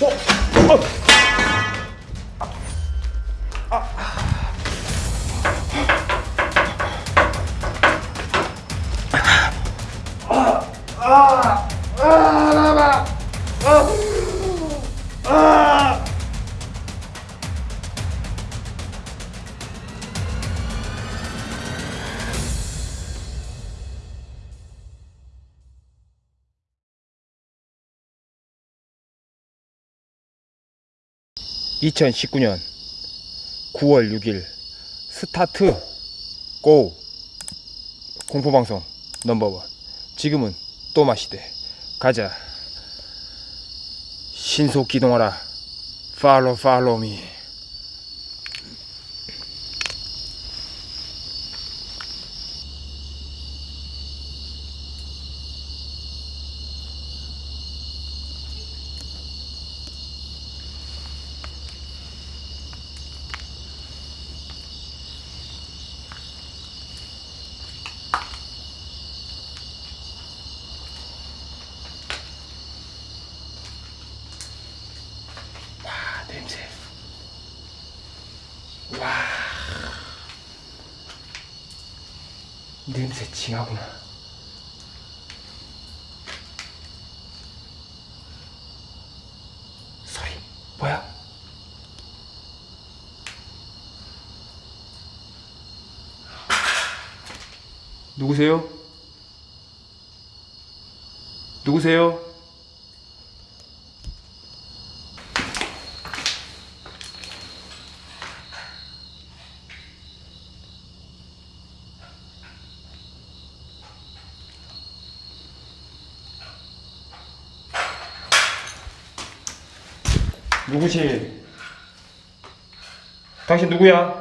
어? 어? 아. 아. 아. 아. (2019년 9월 6일) 스타트 고 공포방송 넘버원. 지금은 또 마시대. 가자. 신속 기동하라. 팔로 팔로미 냄새 징하구나 소리 뭐야 누구세요? 누구세요? 누구시? 당신 누구야?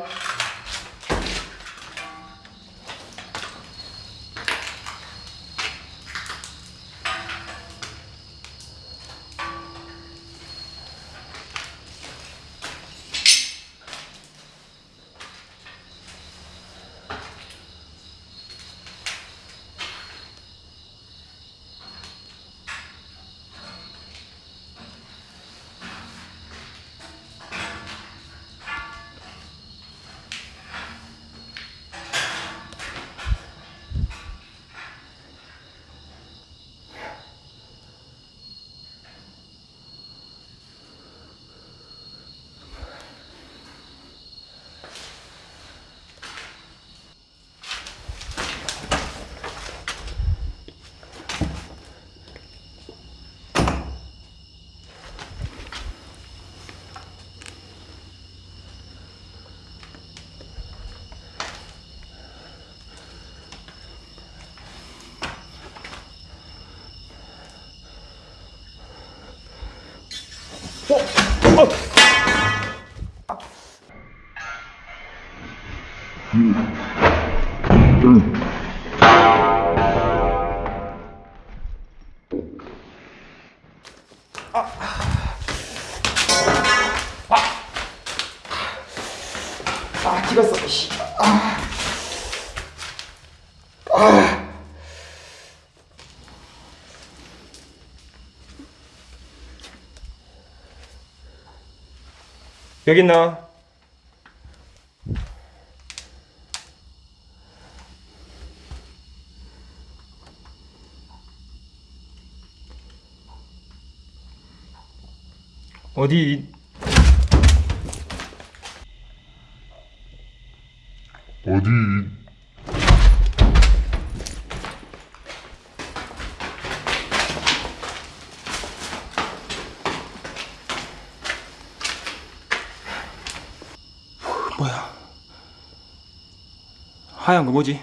여기 있나? 어디 어디 하얀 거 뭐지?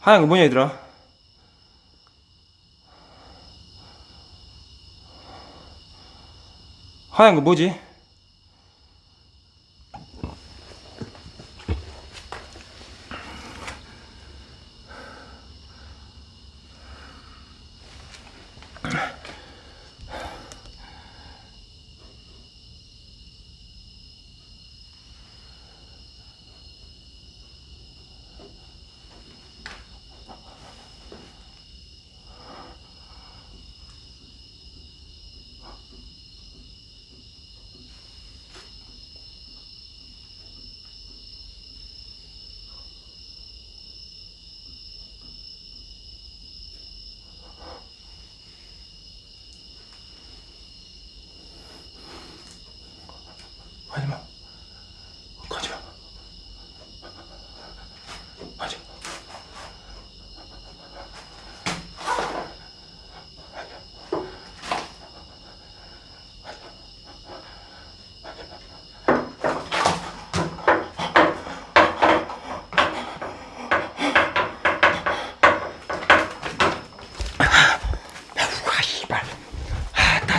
하얀 거 뭐냐 얘들아? 하얀 거 뭐지?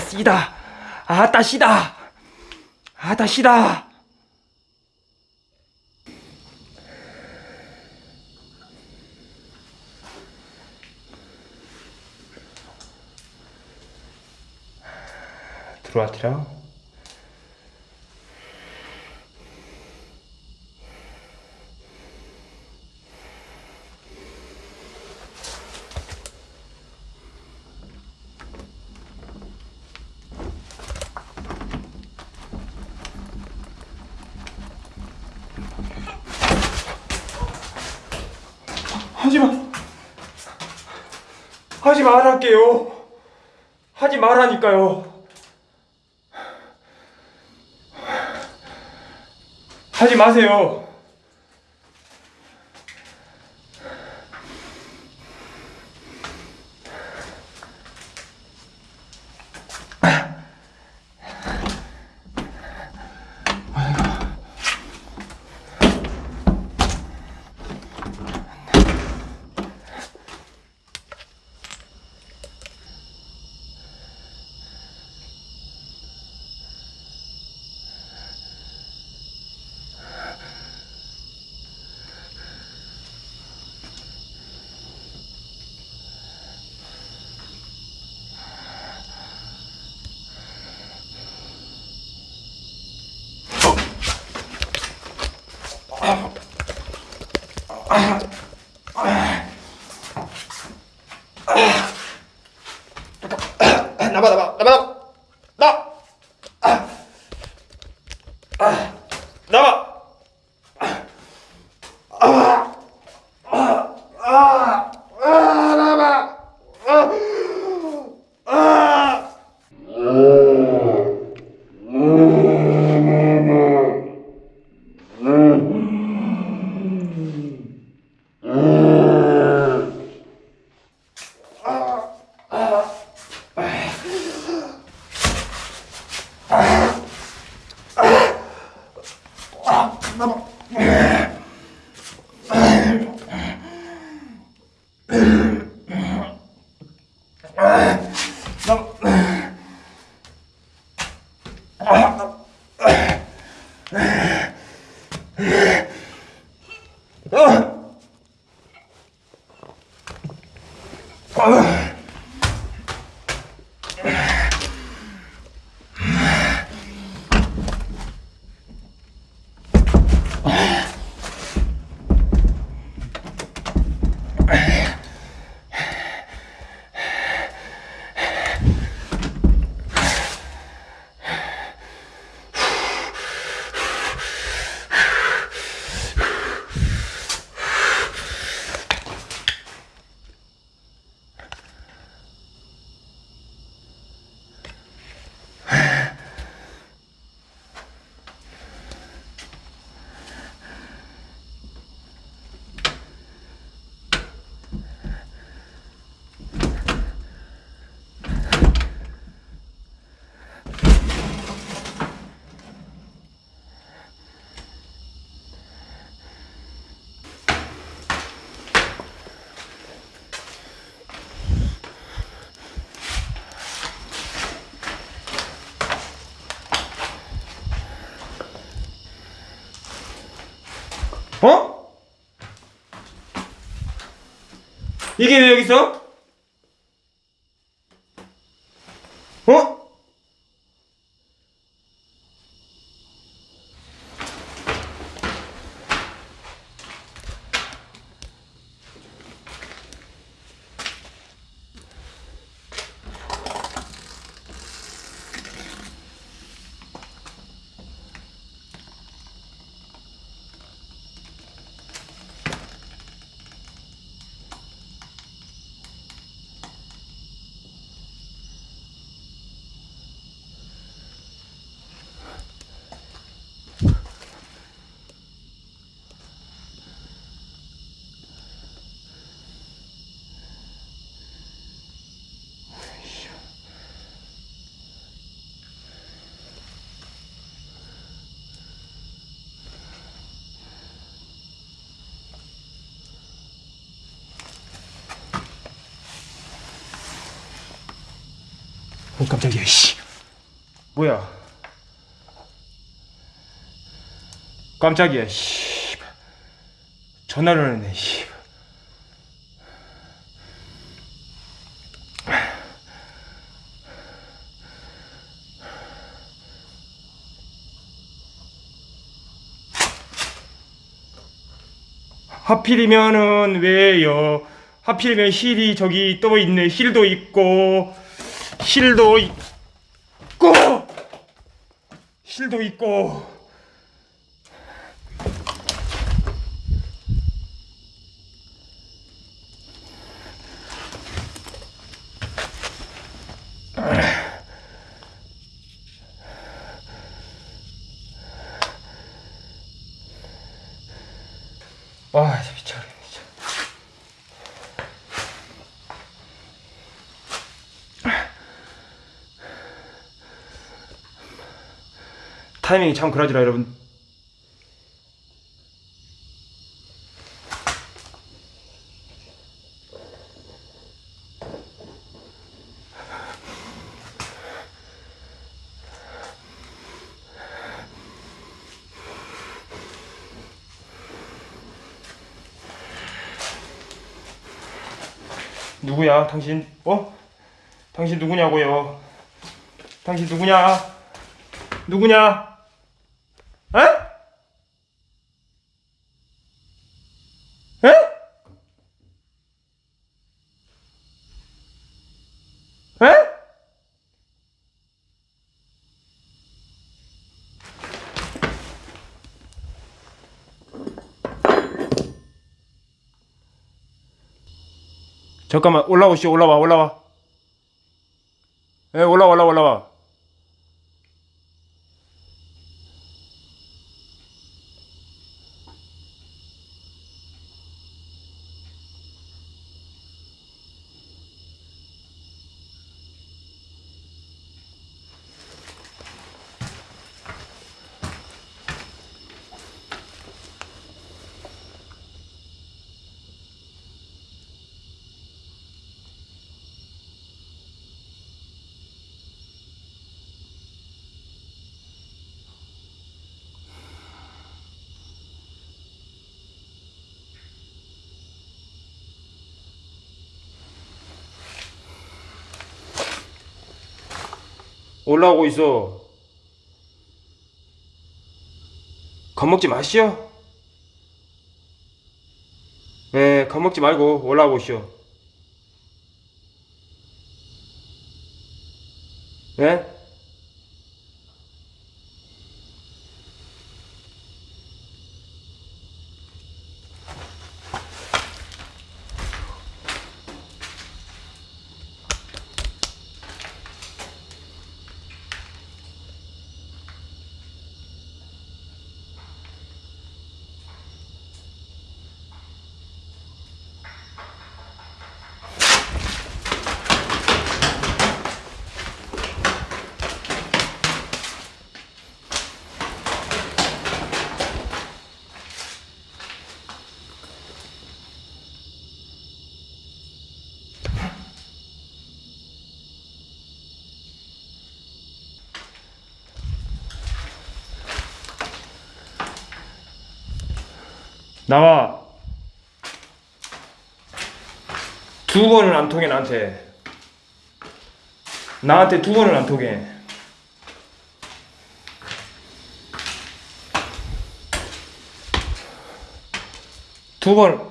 씨다. 아따 씨다. 아따 씨다. 들어와 티라. 하지마. 하지 말할게요. 하지 말라니까요. 하지 마세요. 아. 어? 이게 왜 여기 있어? 어? 어 깜짝이야 씨 뭐야? 깜짝이야. 씨. 전화를 했네. 씨. 하필이면은 왜요? 하필이면 힐이 저기 또 있네. 힐도 있고 힐도 있고 힐도 있고. 와 미쳐버리네 진짜. 타이밍이 참 그러지라 여러분. 누구야 당신? 어? 당신 누구냐고요? 당신 누구냐? 누구냐 에? 에? 에? 잠깐만 올라오시오 올라와 올라와. 예 올라와 올라와 올라와 올라오고 있어. 겁먹지 마시오. 예 겁먹지 말고 올라오시오. 예? 나와. 두 번은 안 통해 나한테. 나한테 두 번은 안 통해. 두 번.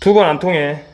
두 번 안 통해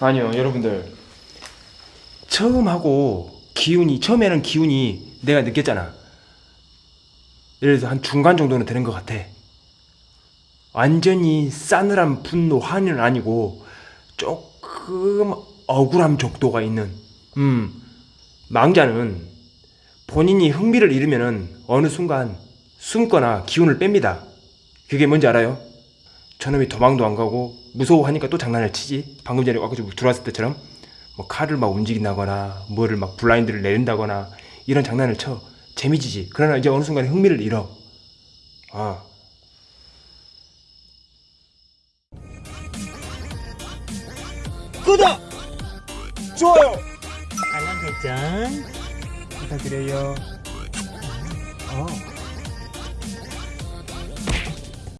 아니요, 여러분들. 처음 하고 기운이, 처음에는 기운이 내가 느꼈잖아. 예를 들어서 한 중간 정도는 되는 것 같아. 완전히 싸늘한 분노, 화는 아니고 조금 억울함 정도가 있는. 음, 망자는 본인이 흥미를 잃으면은 어느 순간 숨거나 기운을 뺍니다. 그게 뭔지 알아요? 저놈이 도망도 안 가고 무서워하니까 또 장난을 치지. 방금 전에 아까 좀 들어왔을 때처럼 뭐 칼을 막 움직인다거나 뭐를 막 블라인드를 내린다거나 이런 장난을 쳐. 재미지지. 그러나 이제 어느 순간에 흥미를 잃어. 아. 구독! 좋아요! 알람 설정 부탁드려요. 어.